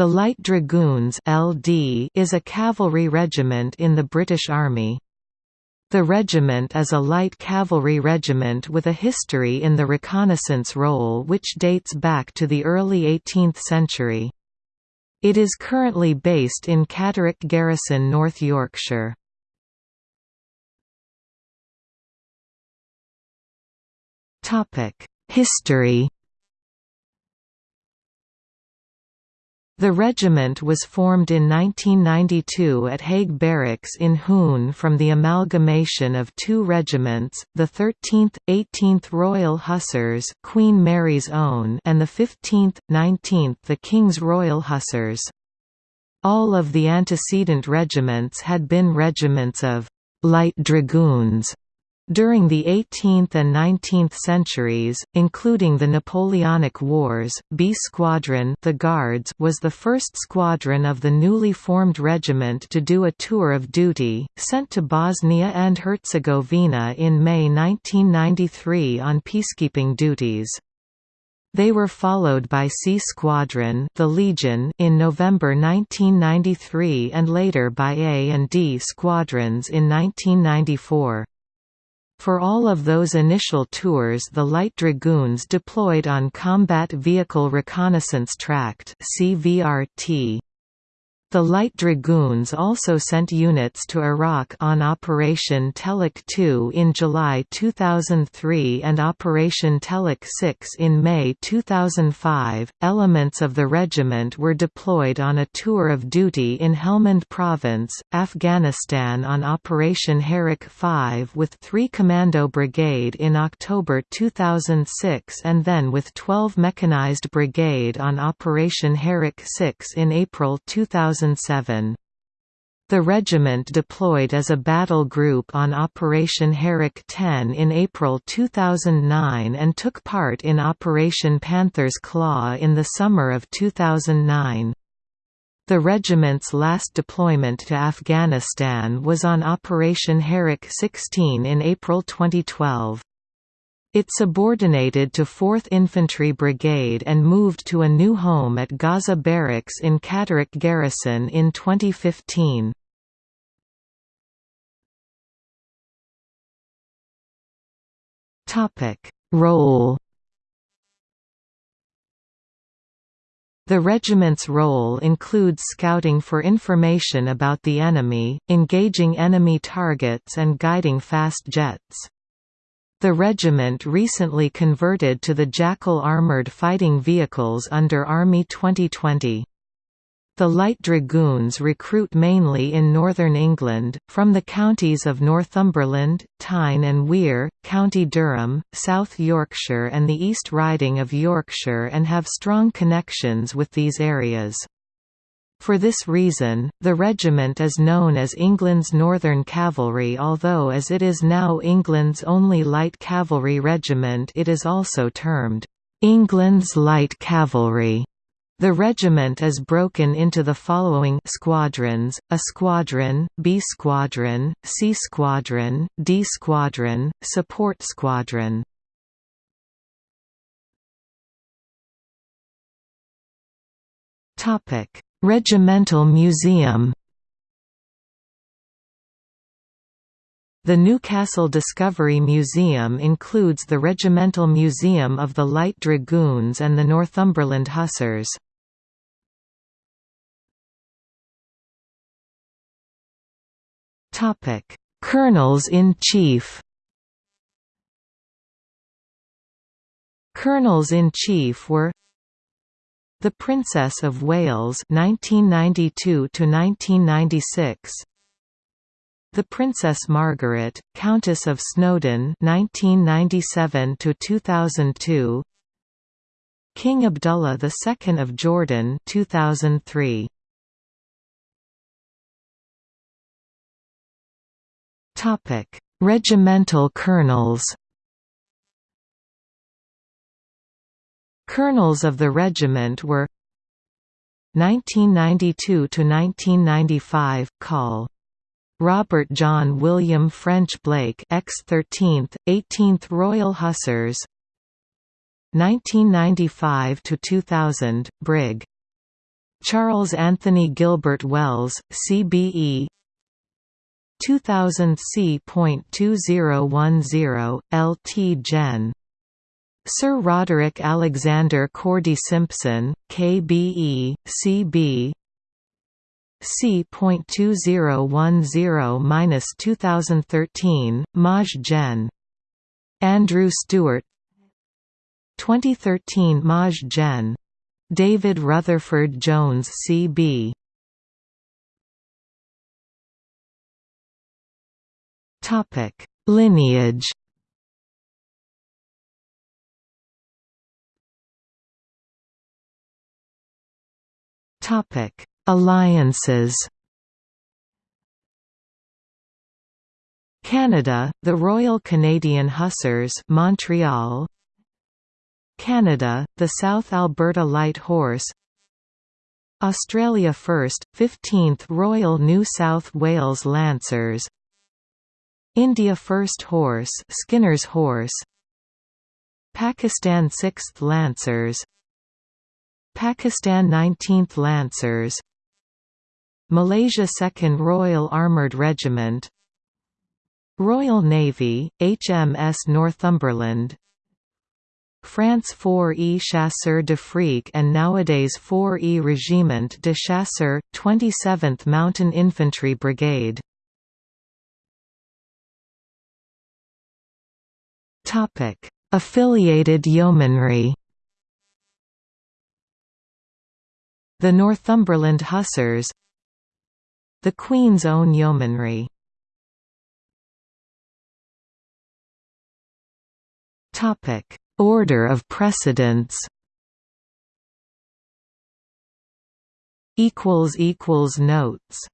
The Light Dragoons (LD) is a cavalry regiment in the British Army. The regiment is a light cavalry regiment with a history in the reconnaissance role which dates back to the early 18th century. It is currently based in Catterick Garrison, North Yorkshire. History The regiment was formed in 1992 at Haig Barracks in Hohne from the amalgamation of two regiments, the 13th, 18th Royal Hussars Queen Mary's Own and the 15th, 19th the King's Royal Hussars. All of the antecedent regiments had been regiments of «light dragoons» During the 18th and 19th centuries, including the Napoleonic Wars, B Squadron the Guards was the first squadron of the newly formed regiment to do a tour of duty, sent to Bosnia and Herzegovina in May 1993 on peacekeeping duties. They were followed by C Squadron the Legion in November 1993 and later by A and D Squadrons in 1994. For all of those initial tours the Light Dragoons deployed on Combat Vehicle Reconnaissance Tracked CVRT. The Light Dragoons also sent units to Iraq on Operation Telic II in July 2003 and Operation Telic VI in May 2005. Elements of the regiment were deployed on a tour of duty in Helmand Province, Afghanistan on Operation Herrick 5 with 3 Commando Brigade in October 2006 and then with 12 Mechanized Brigade on Operation Herrick 6 in April 2006. 2007. The regiment deployed as a battle group on Operation Herrick 10 in April 2009 and took part in Operation Panther's Claw in the summer of 2009. The regiment's last deployment to Afghanistan was on Operation Herrick 16 in April 2012. It subordinated to 4th Infantry Brigade and moved to a new home at Gaza Barracks in Catterick Garrison in 2015. Role The regiment's role includes scouting for information about the enemy, engaging enemy targets and guiding fast jets. The regiment recently converted to the Jackal armoured fighting vehicles under Army 2020. The Light Dragoons recruit mainly in northern England, from the counties of Northumberland, Tyne and Wear, County Durham, South Yorkshire and the East Riding of Yorkshire and have strong connections with these areas. For this reason, the regiment is known as England's Northern Cavalry although as it is now England's only light cavalry regiment it is also termed, "'England's Light Cavalry' The regiment is broken into the following squadrons, A Squadron, B Squadron, C Squadron, D Squadron, Support Squadron. Regimental Museum The Newcastle Discovery Museum includes the Regimental Museum of the Light Dragoons and the Northumberland Hussars. Colonels-in-Chief Colonels-in-Chief were the Princess of Wales 1992 to 1996 The Princess Margaret Countess of Snowdon 1997 to 2002 King Abdullah II of Jordan 2003 Topic Regimental colonels Colonels of the regiment were 1992–1995, Col. Robert John William French Blake X13th, 18th Royal Hussars 1995–2000, Brig. Charles Anthony Gilbert Wells, CBE 2000 C.2010, LT Gen. Sir Roderick Alexander Cordy Simpson, KBE, CB C.2010-2013, Maj Gen. Andrew Stewart 2013 Maj Gen. David Rutherford Jones C.B. Lineage. Topic: Alliances. Canada, the Royal Canadian Hussars, Montreal. Canada, the South Alberta Light Horse Australia First, 15th Royal New South Wales Lancers India First Horse Skinner's Horse Pakistan 6th Lancers Pakistan 19th Lancers. Malaysia 2nd Royal Armoured Regiment. Royal Navy, HMS Northumberland. France 4E Chasseurs d'Afrique and nowadays 4E Régiment de Chasseurs, 27th Mountain Infantry Brigade. Affiliated yeomanry The Northumberland Hussars The Queen's Own Yeomanry. Order of precedence Notes